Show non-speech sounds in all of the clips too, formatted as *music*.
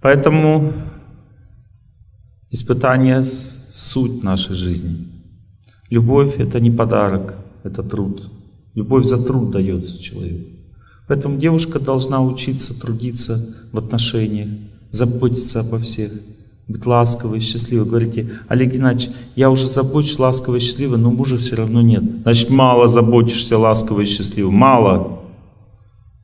Поэтому испытание — суть нашей жизни. Любовь — это не подарок, это труд. Любовь за труд дается человеку. Поэтому девушка должна учиться трудиться в отношениях, заботиться обо всех, быть ласковой, счастливой. Говорите, Олег Геннадьевич, я уже забочусь ласковой счастливой, но мужа все равно нет. Значит, мало заботишься ласковой счастливой. Мало.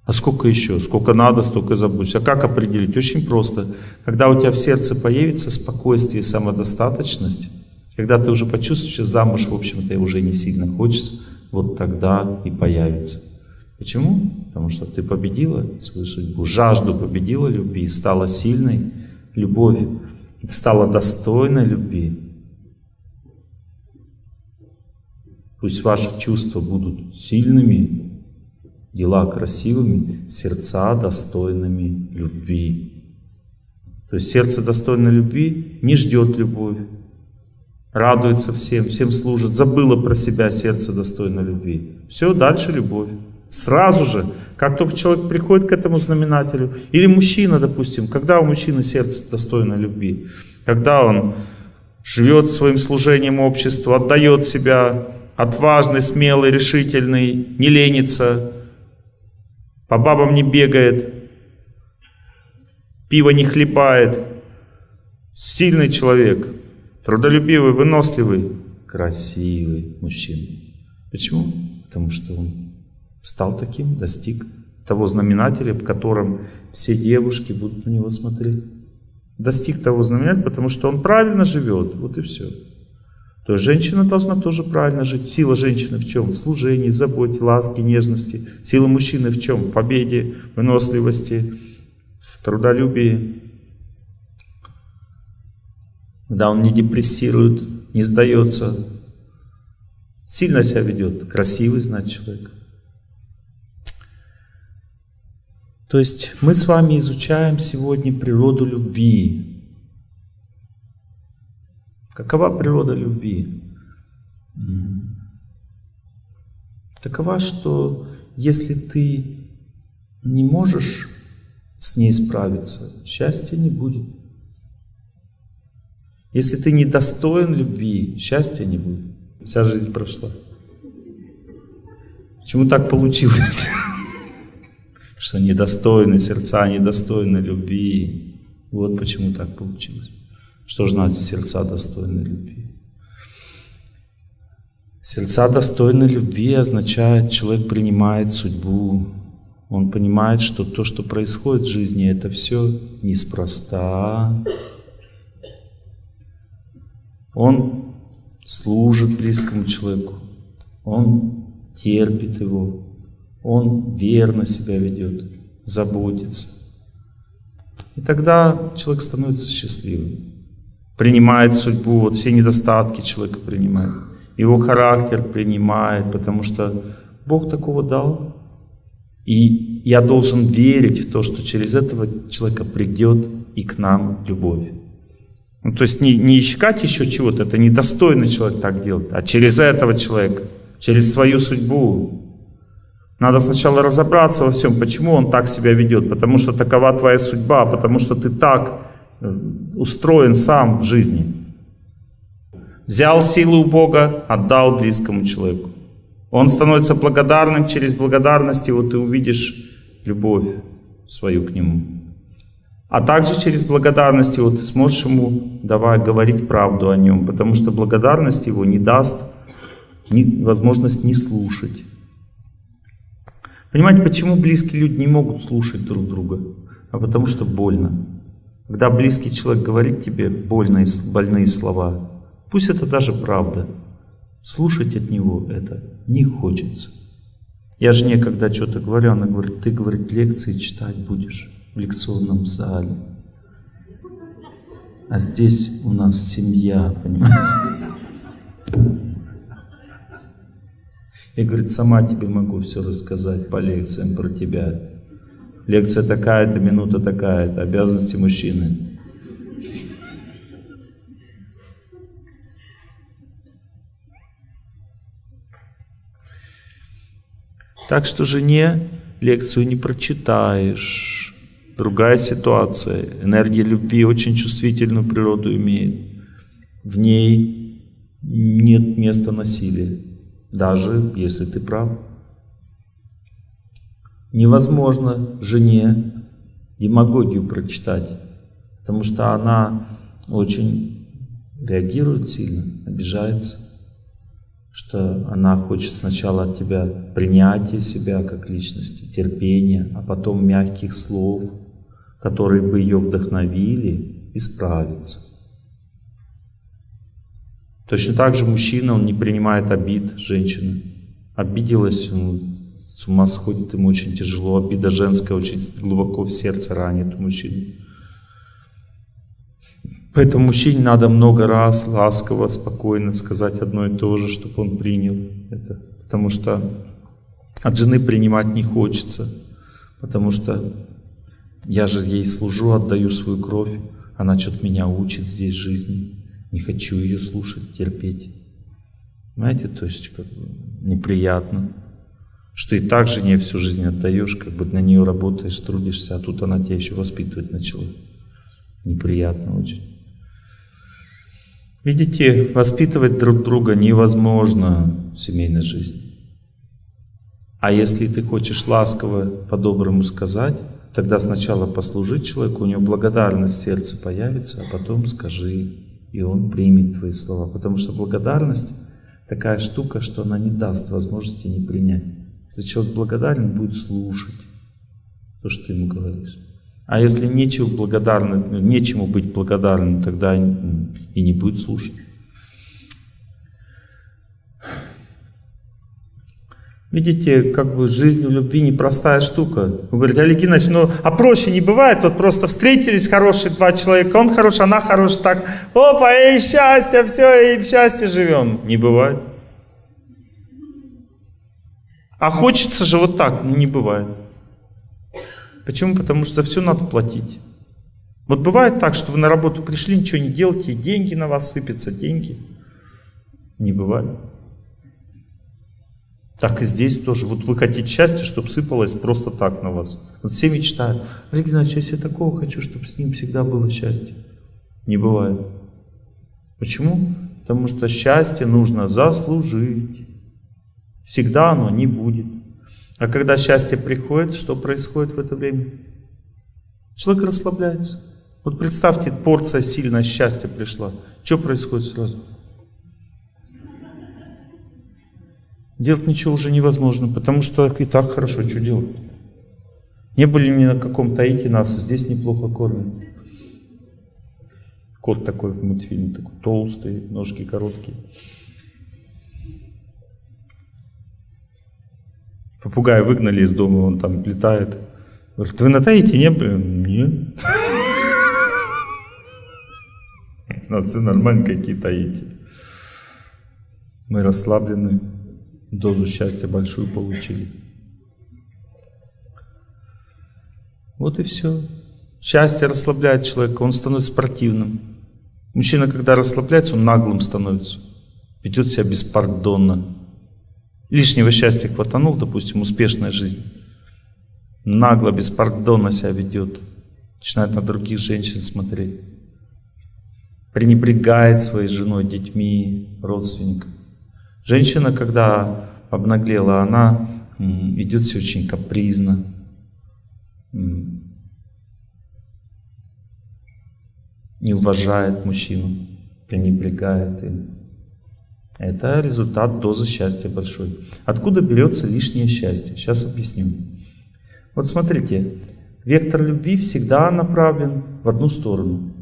А сколько еще? Сколько надо, столько забудь. А как определить? Очень просто. Когда у тебя в сердце появится спокойствие и самодостаточность, когда ты уже почувствуешь, что замуж, в общем-то, уже не сильно хочется, вот тогда и появится. Почему? Потому что ты победила свою судьбу, жажду победила любви, стала сильной, любовь стала достойной любви. Пусть ваши чувства будут сильными, дела красивыми, сердца достойными любви. То есть сердце достойно любви не ждет любовь, радуется всем, всем служит, забыло про себя сердце достойно любви. Все, дальше любовь. Сразу же, как только человек приходит к этому знаменателю, или мужчина, допустим, когда у мужчины сердце достойно любви, когда он живет своим служением обществу, отдает себя, отважный, смелый, решительный, не ленится, по бабам не бегает, пиво не хлебает, сильный человек, трудолюбивый, выносливый, красивый мужчина. Почему? Потому что он стал таким, достиг того знаменателя, в котором все девушки будут на него смотреть. Достиг того знаменателя, потому что он правильно живет, вот и все. То есть женщина должна тоже правильно жить. Сила женщины в чем? В служении, заботе, ласке, нежности. Сила мужчины в чем? В победе, выносливости, в трудолюбии. Когда он не депрессирует, не сдается, сильно себя ведет, красивый, значит, человек. То есть мы с вами изучаем сегодня природу любви. Какова природа любви? Такова, что если ты не можешь с ней справиться, счастья не будет. Если ты не достоин любви, счастья не будет. Вся жизнь прошла. Почему так получилось? *laughs* что недостойны сердца, недостойны любви. Вот почему так получилось. Что значит сердца достойны любви? Сердца достойны любви означает, человек принимает судьбу. Он понимает, что то, что происходит в жизни, это все неспроста. Он служит близкому человеку. Он терпит его он верно себя ведет, заботится. И тогда человек становится счастливым, принимает судьбу, вот все недостатки человека принимает, его характер принимает, потому что Бог такого дал. И я должен верить в то, что через этого человека придет и к нам любовь. Ну, то есть не, не искать еще чего-то, это недостойный человек так делать, а через этого человека, через свою судьбу, надо сначала разобраться во всем, почему он так себя ведет, потому что такова твоя судьба, потому что ты так устроен сам в жизни. Взял силу у Бога, отдал близкому человеку. Он становится благодарным, через благодарность его ты увидишь любовь свою к нему. А также через благодарность его ты сможешь ему давай говорить правду о нем, потому что благодарность его не даст ни, возможность не слушать. Понимаете, почему близкие люди не могут слушать друг друга? А потому что больно. Когда близкий человек говорит тебе больные, больные слова, пусть это даже правда, слушать от него это не хочется. Я жене, когда что-то говорю, она говорит, ты, говорит, лекции читать будешь в лекционном зале. А здесь у нас семья, понимаешь? Я, говорит, сама тебе могу все рассказать по лекциям про тебя. Лекция такая-то, минута такая-то, обязанности мужчины. Так что жене лекцию не прочитаешь. другая ситуация. Энергия любви очень чувствительную природу имеет. В ней нет места насилия, даже если ты прав. Невозможно жене демагогию прочитать, потому что она очень реагирует сильно, обижается, что она хочет сначала от тебя принятия себя как личности, терпения, а потом мягких слов, которые бы ее вдохновили исправиться. Точно так же мужчина, он не принимает обид женщины. Обиделась, с ума сходит, ему очень тяжело. Обида женская очень глубоко в сердце ранит мужчину. Поэтому мужчине надо много раз ласково, спокойно сказать одно и то же, чтобы он принял это. Потому что от жены принимать не хочется. Потому что я же ей служу, отдаю свою кровь. Она что-то меня учит здесь жизни. Не хочу ее слушать, терпеть. Знаете, то есть как бы неприятно. Что и так жене всю жизнь отдаешь, как бы на нее работаешь, трудишься, а тут она тебя еще воспитывать начала. Неприятно очень. Видите, воспитывать друг друга невозможно в семейной жизни. А если ты хочешь ласково, по-доброму сказать, тогда сначала послужить человеку, у него благодарность в сердце появится, а потом скажи и он примет твои слова. Потому что благодарность такая штука, что она не даст возможности не принять. Если человек благодарен, будет слушать то, что ты ему говоришь. А если нечего благодарным, нечему быть благодарным, тогда и не будет слушать. Видите, как бы жизнь в любви непростая штука. Вы говорите, Олег Геннадьевич, ну а проще не бывает, вот просто встретились хорошие два человека, он хороший, она хорошая, так, опа, и счастье, все, и в счастье живем. Не бывает. А хочется же вот так, ну не бывает. Почему? Потому что за все надо платить. Вот бывает так, что вы на работу пришли, ничего не делаете, и деньги на вас сыпятся, деньги. Не бывает. Так и здесь тоже. Вот вы хотите счастья, чтобы сыпалось просто так на вас. Вот все мечтают. Олег Геннадьевич, я такого хочу, чтобы с ним всегда было счастье. Не бывает. Почему? Потому что счастье нужно заслужить. Всегда оно не будет. А когда счастье приходит, что происходит в это время? Человек расслабляется. Вот представьте, порция сильное счастья пришла. Что происходит сразу? Делать ничего уже невозможно, потому что и так хорошо, что делать? Не были ни на каком Таити нас, здесь неплохо кормят. Кот такой в мультфильме, такой толстый, ножки короткие. Попугая выгнали из дома, он там летает. Говорит, вы на Таити не были? Нет. У нас все нормально, какие Таити. Мы расслаблены дозу счастья большую получили. Вот и все. Счастье расслабляет человека, он становится спортивным. Мужчина, когда расслабляется, он наглым становится. Ведет себя беспардонно. Лишнего счастья хватанул, допустим, успешная жизнь. Нагло, беспардонно себя ведет. Начинает на других женщин смотреть. Пренебрегает своей женой, детьми, родственниками. Женщина, когда обнаглела, она ведет себя очень капризно. Не уважает мужчину, пренебрегает им. Это результат дозы счастья большой. Откуда берется лишнее счастье? Сейчас объясню. Вот смотрите, вектор любви всегда направлен в одну сторону.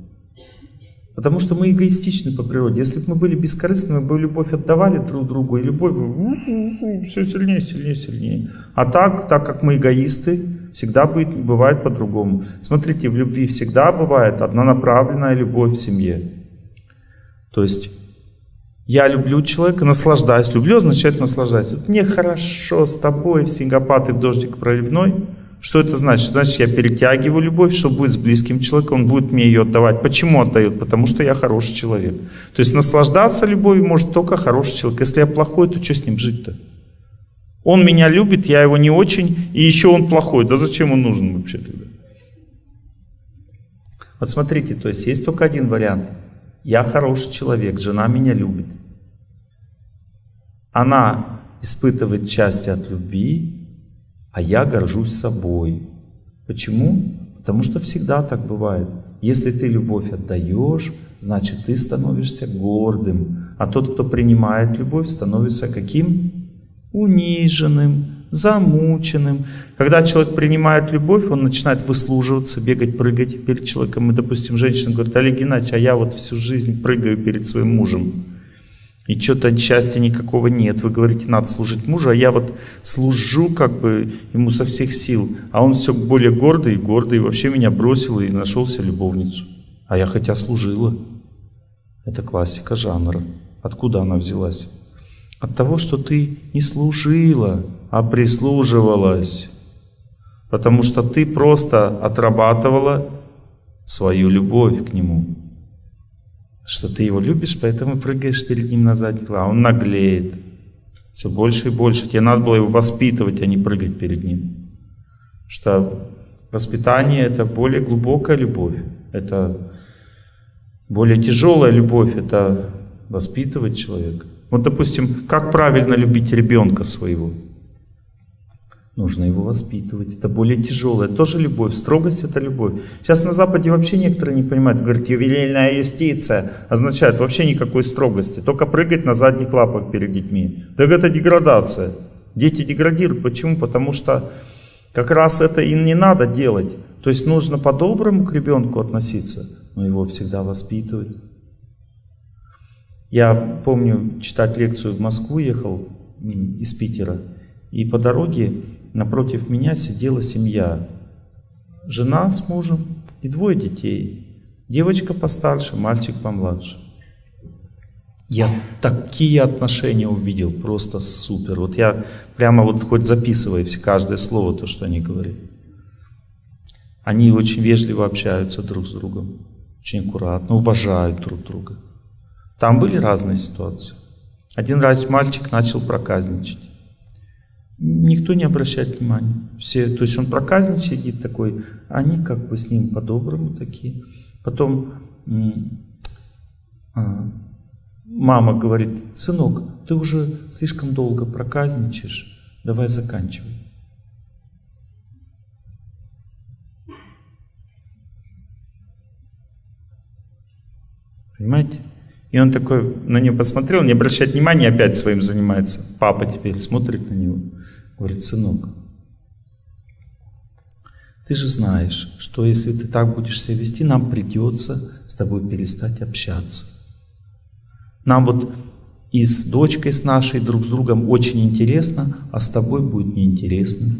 Потому что мы эгоистичны по природе. Если бы мы были бескорыстными, мы бы любовь отдавали друг другу, и любовь бы все сильнее, сильнее, сильнее. А так, так как мы эгоисты, всегда будет, бывает по-другому. Смотрите, в любви всегда бывает однонаправленная любовь в семье. То есть я люблю человека, наслаждаюсь. Люблю означает наслаждаюсь. Вот мне хорошо с тобой в Сингапат и в дождик проливной – что это значит? Значит, я перетягиваю любовь, что будет с близким человеком, он будет мне ее отдавать. Почему отдает? Потому что я хороший человек. То есть наслаждаться любовью может только хороший человек. Если я плохой, то что с ним жить-то? Он меня любит, я его не очень, и еще он плохой. Да зачем он нужен вообще тогда? Вот смотрите, то есть есть только один вариант. Я хороший человек, жена меня любит. Она испытывает счастье от любви, а я горжусь собой. Почему? Потому что всегда так бывает. Если ты любовь отдаешь, значит ты становишься гордым. А тот, кто принимает любовь, становится каким? Униженным, замученным. Когда человек принимает любовь, он начинает выслуживаться, бегать, прыгать перед человеком. И, допустим, женщина говорит, Олег Геннадьевич, а я вот всю жизнь прыгаю перед своим мужем. И что-то счастья никакого нет. Вы говорите, надо служить мужу, а я вот служу как бы ему со всех сил. А он все более гордый и гордый, и вообще меня бросил и нашел себе любовницу. А я хотя служила. Это классика жанра. Откуда она взялась? От того, что ты не служила, а прислуживалась. Потому что ты просто отрабатывала свою любовь к нему что ты его любишь, поэтому прыгаешь перед ним на задних лапах. Он наглеет. Все больше и больше. Тебе надо было его воспитывать, а не прыгать перед ним. Что воспитание это более глубокая любовь. Это более тяжелая любовь, это воспитывать человека. Вот, допустим, как правильно любить ребенка своего? Нужно его воспитывать. Это более тяжелое. Тоже любовь. Строгость — это любовь. Сейчас на Западе вообще некоторые не понимают. Говорят, ювелирная юстиция означает вообще никакой строгости. Только прыгать на задних лапах перед детьми. Так это деградация. Дети деградируют. Почему? Потому что как раз это им не надо делать. То есть нужно по-доброму к ребенку относиться, но его всегда воспитывать. Я помню, читать лекцию в Москву ехал из Питера. И по дороге напротив меня сидела семья. Жена с мужем и двое детей. Девочка постарше, мальчик помладше. Я такие отношения увидел, просто супер. Вот я прямо вот хоть записываю каждое слово, то, что они говорят. Они очень вежливо общаются друг с другом, очень аккуратно, уважают друг друга. Там были разные ситуации. Один раз мальчик начал проказничать никто не обращает внимания. Все, то есть он проказничает, сидит такой, они как бы с ним по-доброму такие. Потом а, мама говорит, сынок, ты уже слишком долго проказничаешь, давай заканчивай. Понимаете? И он такой на нее посмотрел, не обращает внимания, опять своим занимается. Папа теперь смотрит на него. Говорит, сынок, ты же знаешь, что если ты так будешь себя вести, нам придется с тобой перестать общаться. Нам вот и с дочкой с нашей друг с другом очень интересно, а с тобой будет неинтересно.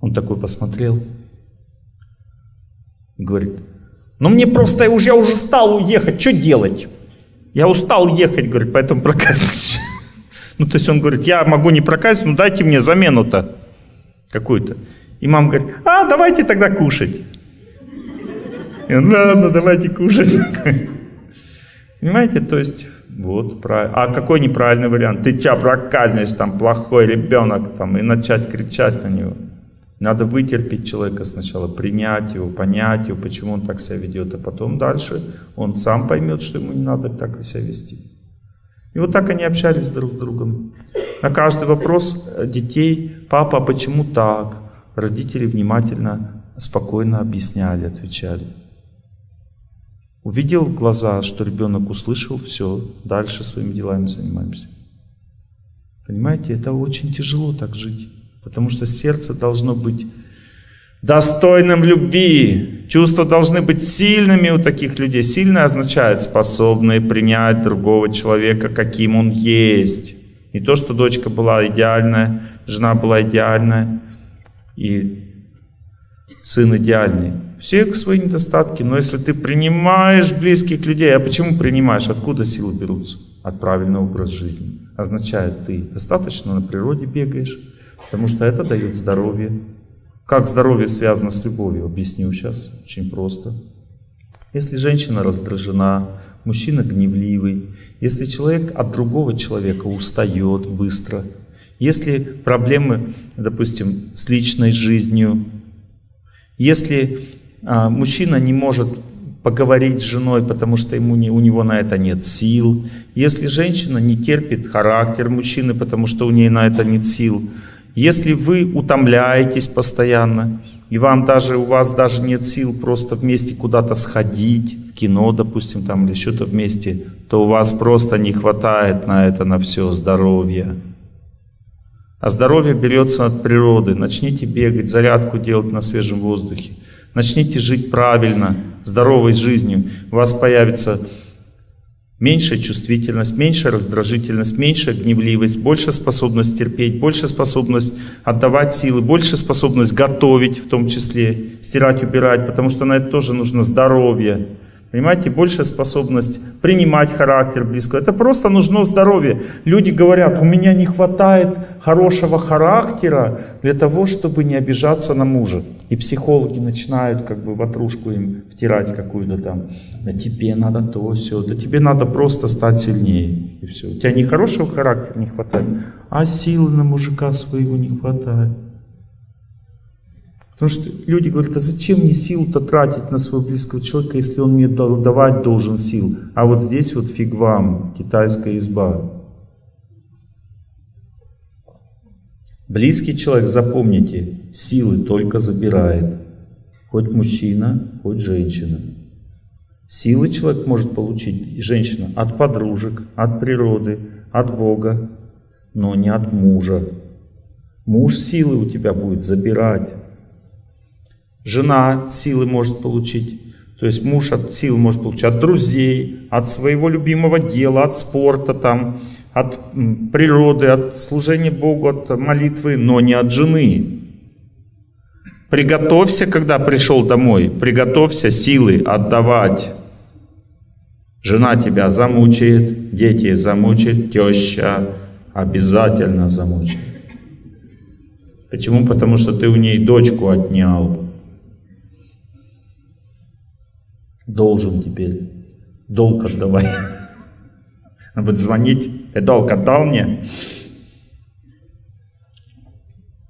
Он такой посмотрел говорит, ну мне просто уже, я уже стал уехать, что делать? Я устал ехать, говорит, поэтому проказничаю. *laughs* Ну, то есть он говорит, я могу не проказить, но дайте мне замену-то какую-то. И мама говорит, а, давайте тогда кушать. И он, ладно, давайте кушать. *laughs* Понимаете, то есть, вот, правильно. А какой неправильный вариант? Ты ча проказнишь, там, плохой ребенок, там, и начать кричать на него. Надо вытерпеть человека сначала, принять его, понять его, почему он так себя ведет, а потом дальше он сам поймет, что ему не надо так себя вести. И вот так они общались друг с другом. На каждый вопрос детей, папа, а почему так? Родители внимательно, спокойно объясняли, отвечали. Увидел глаза, что ребенок услышал, все, дальше своими делами занимаемся. Понимаете, это очень тяжело так жить. Потому что сердце должно быть достойным любви. Чувства должны быть сильными у таких людей. Сильное означает способные принять другого человека, каким он есть. Не то, что дочка была идеальная, жена была идеальная и сын идеальный. Все свои недостатки, но если ты принимаешь близких людей, а почему принимаешь? Откуда силы берутся? От правильного образа жизни. Означает, ты достаточно на природе бегаешь, Потому что это дает здоровье. Как здоровье связано с любовью? Объясню сейчас. Очень просто. Если женщина раздражена, мужчина гневливый, если человек от другого человека устает быстро, Если проблемы, допустим, с личной жизнью, если а, мужчина не может поговорить с женой, потому что ему не, у него на это нет сил, если женщина не терпит характер мужчины, потому что у нее на это нет сил, если вы утомляетесь постоянно, и вам даже, у вас даже нет сил просто вместе куда-то сходить, в кино, допустим, там или что-то вместе, то у вас просто не хватает на это, на все здоровья. А здоровье берется от природы. Начните бегать, зарядку делать на свежем воздухе. Начните жить правильно, здоровой жизнью. У вас появится меньшая чувствительность, меньшая раздражительность, меньшая гневливость, больше способность терпеть, больше способность отдавать силы, больше способность готовить в том числе, стирать, убирать, потому что на это тоже нужно здоровье. Понимаете, большая способность принимать характер близкого. Это просто нужно здоровье. Люди говорят, у меня не хватает хорошего характера для того, чтобы не обижаться на мужа. И психологи начинают как бы ватрушку им втирать какую-то там. Да тебе надо то, все. Да тебе надо просто стать сильнее. И все. У тебя не хорошего характера не хватает, а силы на мужика своего не хватает. Потому что люди говорят, а зачем мне силу-то тратить на своего близкого человека, если он мне давать должен сил? А вот здесь вот фиг вам, китайская изба. Близкий человек, запомните, силы только забирает. Хоть мужчина, хоть женщина. Силы человек может получить, женщина, от подружек, от природы, от Бога, но не от мужа. Муж силы у тебя будет забирать. Жена силы может получить, то есть муж от силы может получить от друзей, от своего любимого дела, от спорта, там, от природы, от служения Богу, от молитвы, но не от жены. Приготовься, когда пришел домой, приготовься силы отдавать. Жена тебя замучает, дети замучат, теща обязательно замучает. Почему? Потому что ты у ней дочку отнял. Должен теперь. Долг отдавай. *laughs* Она будет звонить. Ты долг отдал мне?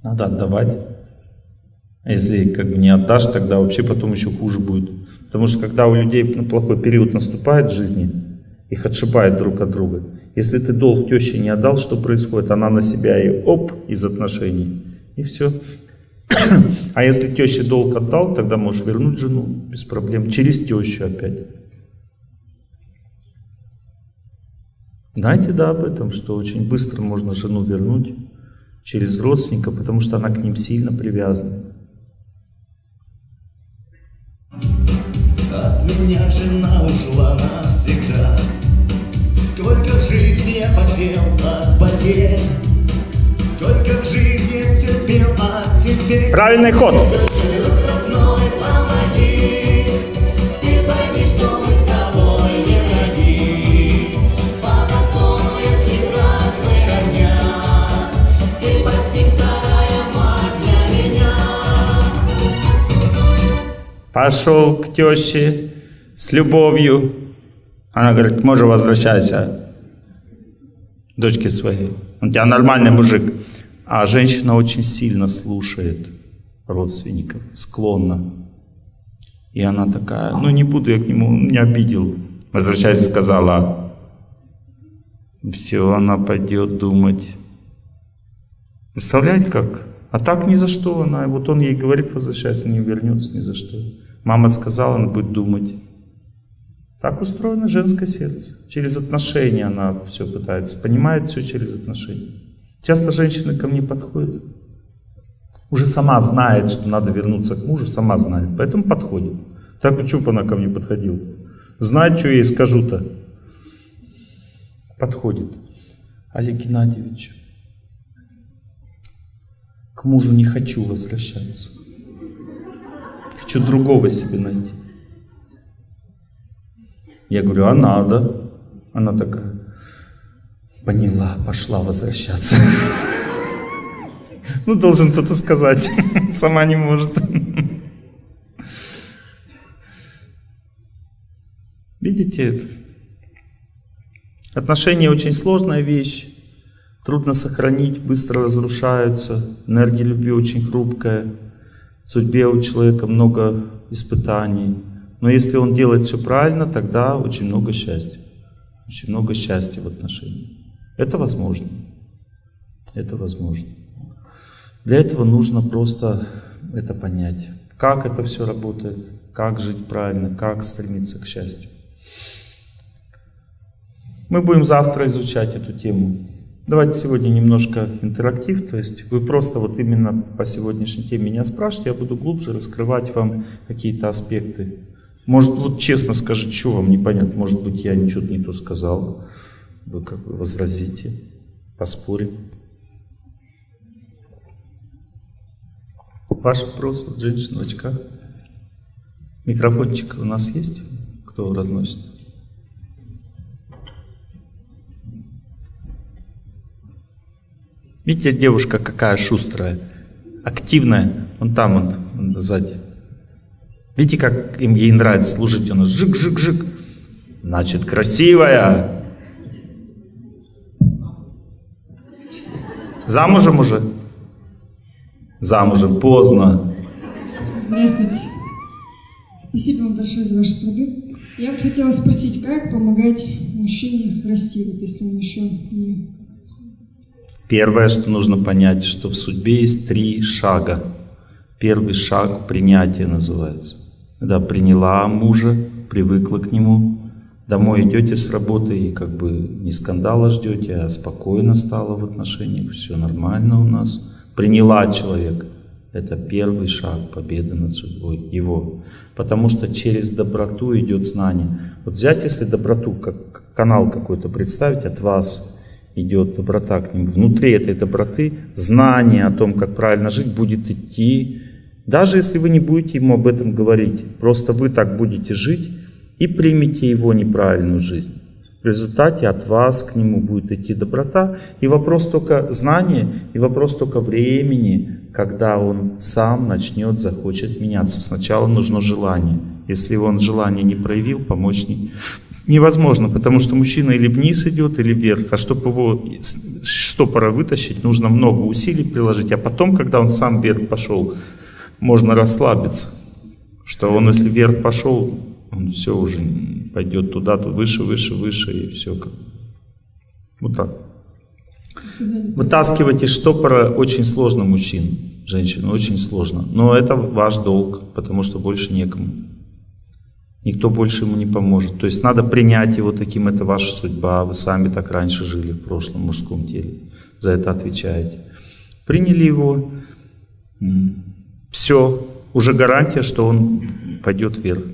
Надо отдавать. А если как бы не отдашь, тогда вообще потом еще хуже будет. Потому что когда у людей ну, плохой период наступает в жизни, их отшибает друг от друга. Если ты долг теще не отдал, что происходит? Она на себя и оп, из отношений. И все. А если теще долг отдал, тогда можешь вернуть жену без проблем, через тещу опять. Знаете, да, об этом, что очень быстро можно жену вернуть через родственника, потому что она к ним сильно привязана. От меня жена ушла навсегда. Сколько в жизни я потел от потерь, сколько в жизни. Правильный ход. Пошел к теще с любовью. Она говорит, можно возвращайся дочке своей. Он тебя нормальный мужик. А женщина очень сильно слушает родственников, склонна. И она такая, ну не буду я к нему, не обидел. Возвращайся, сказала. Все, она пойдет думать. Представляете как? А так ни за что она, вот он ей говорит, возвращайся, не вернется ни за что. Мама сказала, он будет думать. Так устроено женское сердце. Через отношения она все пытается, понимает все через отношения. Часто женщины ко мне подходят, уже сама знает, что надо вернуться к мужу, сама знает, поэтому подходит. Так почему бы она ко мне подходила? Знает, что я ей скажу-то. Подходит. Олег Геннадьевич, к мужу не хочу возвращаться. Хочу другого себе найти. Я говорю, а надо? Она такая, поняла, пошла возвращаться. Ну, должен кто-то сказать. Сама не может. Видите? Отношения очень сложная вещь. Трудно сохранить, быстро разрушаются. Энергия любви очень хрупкая. В судьбе у человека много испытаний. Но если он делает все правильно, тогда очень много счастья. Очень много счастья в отношениях. Это возможно. Это возможно. Для этого нужно просто это понять. Как это все работает, как жить правильно, как стремиться к счастью. Мы будем завтра изучать эту тему. Давайте сегодня немножко интерактив, то есть вы просто вот именно по сегодняшней теме меня спрашиваете, я буду глубже раскрывать вам какие-то аспекты. Может, вот честно скажите, что вам непонятно, может быть, я ничего не то сказал, вы как бы возразите, поспорим. Ваш вопрос, вот женщина в очках. Микрофончик у нас есть, кто разносит? Видите, девушка какая шустрая, активная. Вон там, он, он сзади. Видите, как им ей нравится служить у нас? Жик-жик-жик. Значит, красивая. Замужем уже? Замужем. Поздно. Здравствуйте. Спасибо вам большое за ваши труды. Я бы хотела спросить, как помогать мужчине расти, вот если он еще не Первое, что нужно понять, что в судьбе есть три шага. Первый шаг – принятие называется. Когда приняла мужа, привыкла к нему, домой идете с работы и как бы не скандала ждете, а спокойно стало в отношениях, все нормально у нас. Приняла человека. Это первый шаг победы над судьбой его. Потому что через доброту идет знание. Вот взять, если доброту, как канал какой-то представить от вас, идет доброта к нему. Внутри этой доброты знание о том, как правильно жить, будет идти. Даже если вы не будете ему об этом говорить, просто вы так будете жить и примите его неправильную жизнь. В результате от вас к нему будет идти доброта. И вопрос только знания, и вопрос только времени, когда он сам начнет, захочет меняться. Сначала нужно желание. Если он желание не проявил, помочь не, невозможно, потому что мужчина или вниз идет, или вверх. А чтобы его штопора вытащить, нужно много усилий приложить. А потом, когда он сам вверх пошел, можно расслабиться. Что он, если вверх пошел, он все уже пойдет туда, то выше, выше, выше, и все. Вот так. Вытаскивать из штопора очень сложно мужчин, женщин, очень сложно. Но это ваш долг, потому что больше некому. Никто больше ему не поможет. То есть надо принять его таким, это ваша судьба. Вы сами так раньше жили в прошлом мужском теле. За это отвечаете. Приняли его. Все. Уже гарантия, что он пойдет вверх.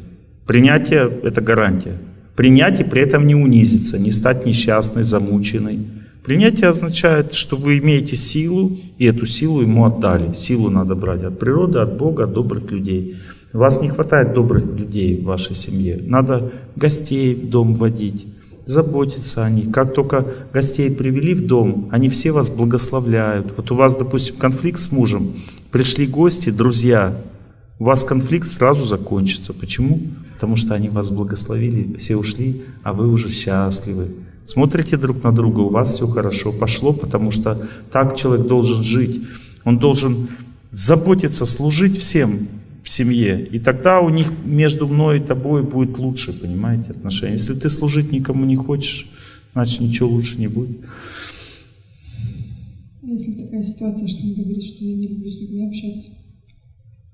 Принятие – это гарантия. Принять и при этом не унизиться, не стать несчастной, замученной. Принятие означает, что вы имеете силу, и эту силу ему отдали. Силу надо брать от природы, от Бога, от добрых людей. Вас не хватает добрых людей в вашей семье. Надо гостей в дом водить, заботиться о них. Как только гостей привели в дом, они все вас благословляют. Вот у вас, допустим, конфликт с мужем, пришли гости, друзья, у вас конфликт сразу закончится. Почему? Потому что они вас благословили, все ушли, а вы уже счастливы. Смотрите друг на друга, у вас все хорошо пошло, потому что так человек должен жить. Он должен заботиться, служить всем, в семье. И тогда у них между мной и тобой будет лучше, понимаете, отношения. Если ты служить никому не хочешь, значит ничего лучше не будет. Если такая ситуация, что он говорит, что я не люблю с людьми общаться.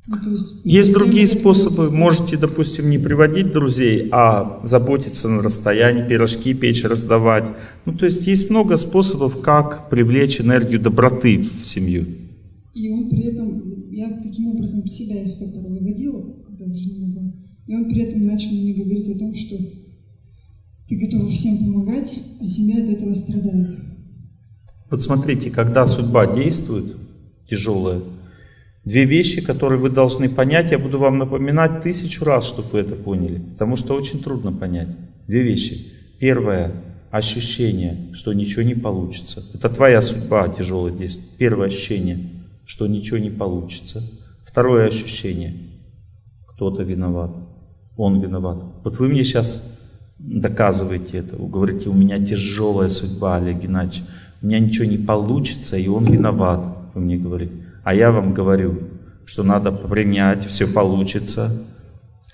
Есть, есть другие способы. Можете, допустим, не приводить друзей, а заботиться на расстоянии, пирожки печь, раздавать. Ну, то есть есть много способов, как привлечь энергию доброты в семью. И он при этом я таким образом себя из стопора выводила, когда уже не было. И он при этом начал мне говорить о том, что ты готова всем помогать, а семья от этого страдает. Вот смотрите, когда судьба действует, тяжелая, две вещи, которые вы должны понять, я буду вам напоминать тысячу раз, чтобы вы это поняли, потому что очень трудно понять. Две вещи. Первое – ощущение, что ничего не получится. Это твоя судьба тяжелое действие. Первое ощущение – что ничего не получится. Второе ощущение. Кто-то виноват. Он виноват. Вот вы мне сейчас доказываете это. Вы говорите, у меня тяжелая судьба, Олег Геннадьевич. у меня ничего не получится, и он виноват, вы мне говорите. А я вам говорю, что надо принять, все получится,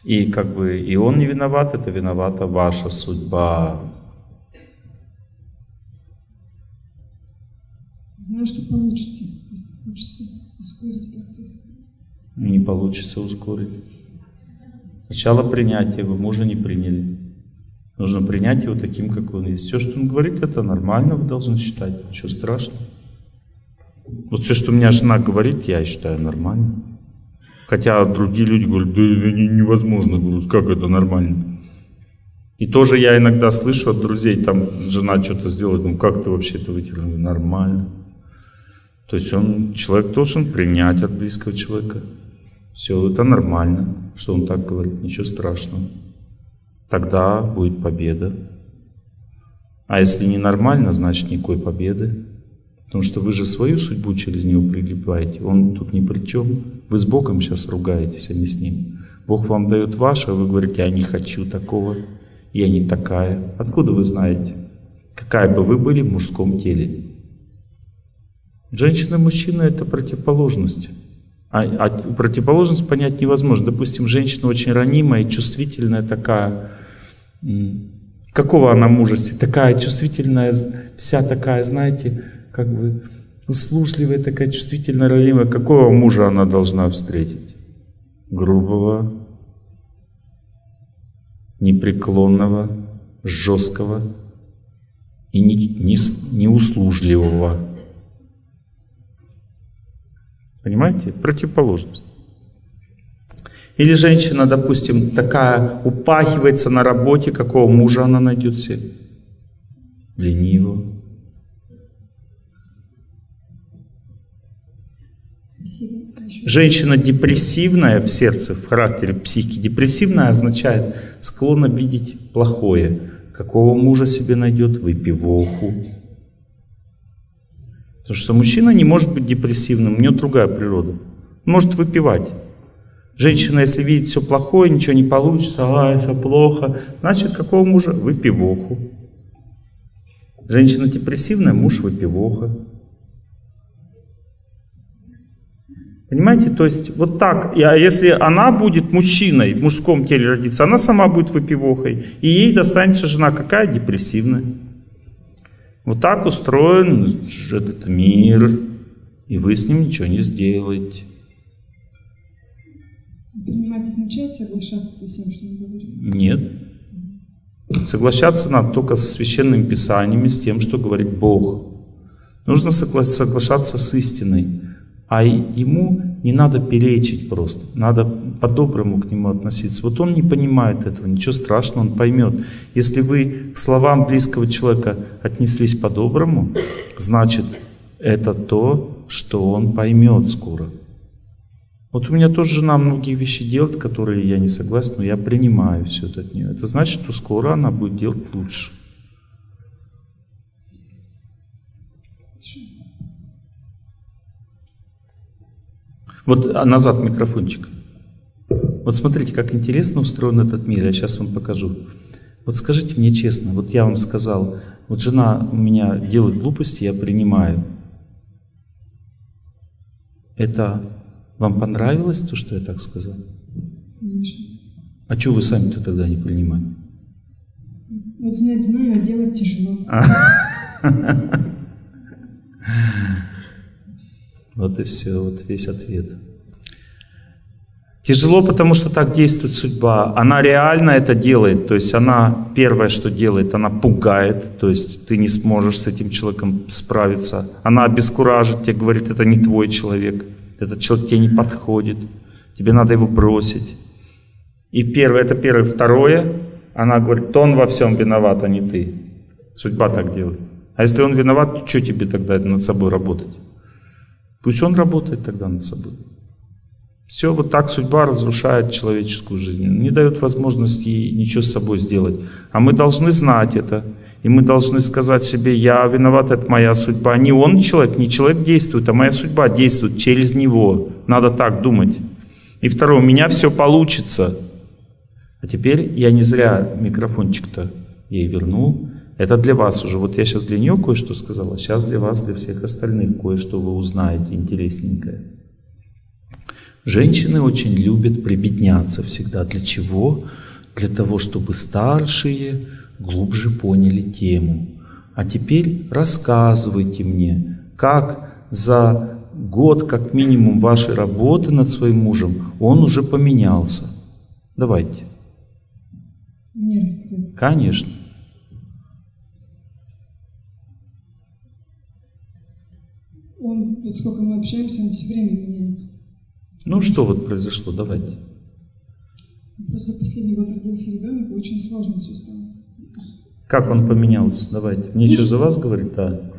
и как бы и он не виноват, это виновата ваша судьба. Знаю, что получится. Хочется ускорить процесс. Не получится ускорить. Сначала принятие, вы мужа не приняли. Нужно принять его таким, как он есть. Все, что он говорит, это нормально, вы должны считать. Ничего страшного. Вот все, что у меня жена говорит, я считаю нормально. Хотя другие люди говорят, да это невозможно. Говорю, как это нормально? И тоже я иногда слышу от друзей, там жена что-то сделает, ну как ты вообще это вытерла? Нормально. То есть он, человек должен принять от близкого человека. Все, это нормально, что он так говорит, ничего страшного. Тогда будет победа. А если не нормально, значит никакой победы. Потому что вы же свою судьбу через него прилипаете. Он тут ни при чем. Вы с Богом сейчас ругаетесь, а не с ним. Бог вам дает ваше, а вы говорите, я не хочу такого, я не такая. Откуда вы знаете? Какая бы вы были в мужском теле? Женщина и мужчина – это противоположность. А, а противоположность понять невозможно. Допустим, женщина очень ранимая чувствительная такая. Какого она мужества? Такая чувствительная, вся такая, знаете, как бы услужливая, такая чувствительная, ранимая. Какого мужа она должна встретить? Грубого, непреклонного, жесткого и неуслужливого. Не, не Понимаете? Противоположность. Или женщина, допустим, такая упахивается на работе, какого мужа она найдет себе? Лениво. Женщина депрессивная в сердце, в характере психики, депрессивная означает склонна видеть плохое. Какого мужа себе найдет? Выпивоху, Потому что мужчина не может быть депрессивным, у него другая природа. Он может выпивать. Женщина, если видит все плохое, ничего не получится, а, это плохо, значит, какого мужа? Выпивоху. Женщина депрессивная, муж выпивоха. Понимаете, то есть вот так, а если она будет мужчиной, в мужском теле родиться, она сама будет выпивохой, и ей достанется жена какая? Депрессивная. Вот так устроен этот мир, и вы с ним ничего не сделаете. Принимать означает соглашаться со всем, что мы говорим? Нет. Соглашаться надо только со священными писаниями, с тем, что говорит Бог. Нужно соглашаться с истиной. А ему не надо перечить просто. Надо по-доброму к нему относиться. Вот он не понимает этого, ничего страшного, он поймет. Если вы к словам близкого человека отнеслись по-доброму, значит, это то, что он поймет скоро. Вот у меня тоже жена многие вещи делает, которые я не согласен, но я принимаю все это от нее. Это значит, что скоро она будет делать лучше. Вот а назад микрофончик. Вот смотрите, как интересно устроен этот мир. Я сейчас вам покажу. Вот скажите мне честно, вот я вам сказал, вот жена у меня делает глупости, я принимаю. Это вам понравилось то, что я так сказал? А что вы сами-то тогда не принимаете? Вот знать знаю, а делать тяжело. *laughs* *laughs* Вот и все, вот весь ответ. Тяжело, потому что так действует судьба. Она реально это делает, то есть она первое, что делает, она пугает, то есть ты не сможешь с этим человеком справиться. Она обескуражит тебе, говорит, это не твой человек, этот человек тебе не подходит, тебе надо его бросить. И первое, это первое. Второе, она говорит, то он во всем виноват, а не ты. Судьба так делает. А если он виноват, то что тебе тогда над собой работать? Пусть он работает тогда над собой. Все вот так судьба разрушает человеческую жизнь, не дает возможности ничего с собой сделать. А мы должны знать это. И мы должны сказать себе, я виноват, это моя судьба. Не он человек, не человек действует, а моя судьба действует через него. Надо так думать. И второе, у меня все получится. А теперь я не зря микрофончик-то ей вернул. Это для вас уже. Вот я сейчас для нее кое-что сказала, сейчас для вас, для всех остальных кое-что вы узнаете интересненькое. Женщины очень любят прибедняться всегда. Для чего? Для того, чтобы старшие глубже поняли тему. А теперь рассказывайте мне, как за год, как минимум, вашей работы над своим мужем он уже поменялся. Давайте. Конечно. Вот сколько мы общаемся, он все время меняется. Ну что вот произошло, давайте. Просто за последний год родился ребенок, и очень сложно все стало. Как он поменялся? Давайте. Мне что, за вас говорит? Да.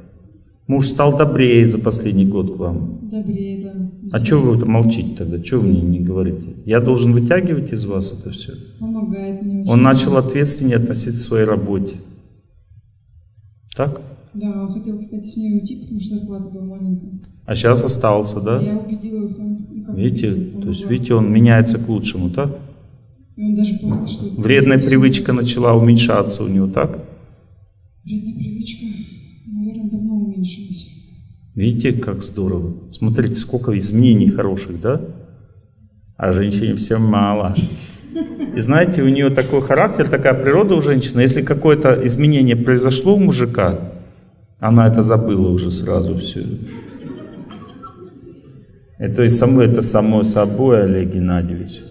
Муж стал добрее за последний год к вам. Добрее, да. А что вы молчите тогда? Что вы мне не говорите? Я должен вытягивать из вас это все? Помогает мне очень. Он начал ответственнее относиться к своей работе. Так? Да, он хотел, кстати, с ней уйти, потому что зарплата была маленькая. А сейчас остался, да? Я убедила его Видите, то есть, видите, он меняется к лучшему, так? Это Вредная привычка начала уменьшаться у него, так? Вредная привычка, наверное, давно уменьшилась. Видите, как здорово. Смотрите, сколько изменений хороших, да? А женщине все мало. И знаете, у нее такой характер, такая природа у женщины. Если какое-то изменение произошло у мужика, она это забыла уже сразу все. Это, само, это само собой, Олег Геннадьевич.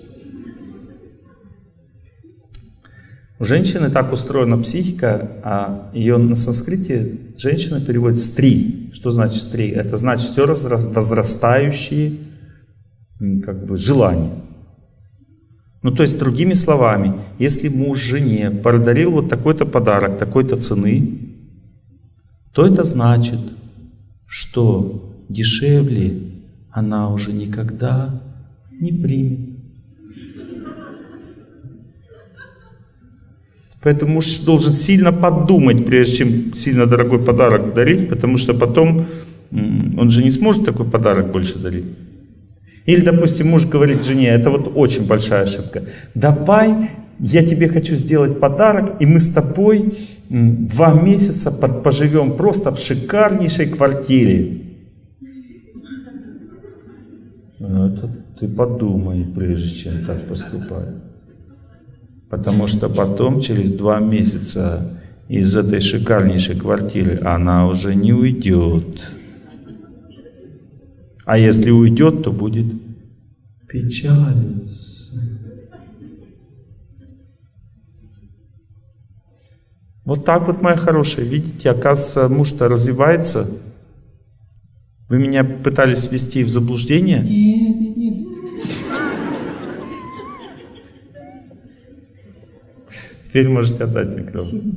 У женщины так устроена психика, а ее на санскрите женщина переводит «стри». Что значит «стри»? Это значит все возрастающие как бы, желания. Ну, то есть, другими словами, если муж жене подарил вот такой-то подарок, такой-то цены, то это значит, что дешевле она уже никогда не примет. Поэтому муж должен сильно подумать, прежде чем сильно дорогой подарок дарить, потому что потом он же не сможет такой подарок больше дарить. Или, допустим, муж говорит жене, это вот очень большая ошибка, давай я тебе хочу сделать подарок, и мы с тобой два месяца поживем просто в шикарнейшей квартире. Ну, Это ты подумай, прежде чем так поступать. Потому что потом, через два месяца, из этой шикарнейшей квартиры она уже не уйдет. А если уйдет, то будет печалиться. Вот так вот, моя хорошая, видите, оказывается, муж-то развивается. Вы меня пытались ввести в заблуждение? Нет, нет, нет. Теперь можете отдать микрофон.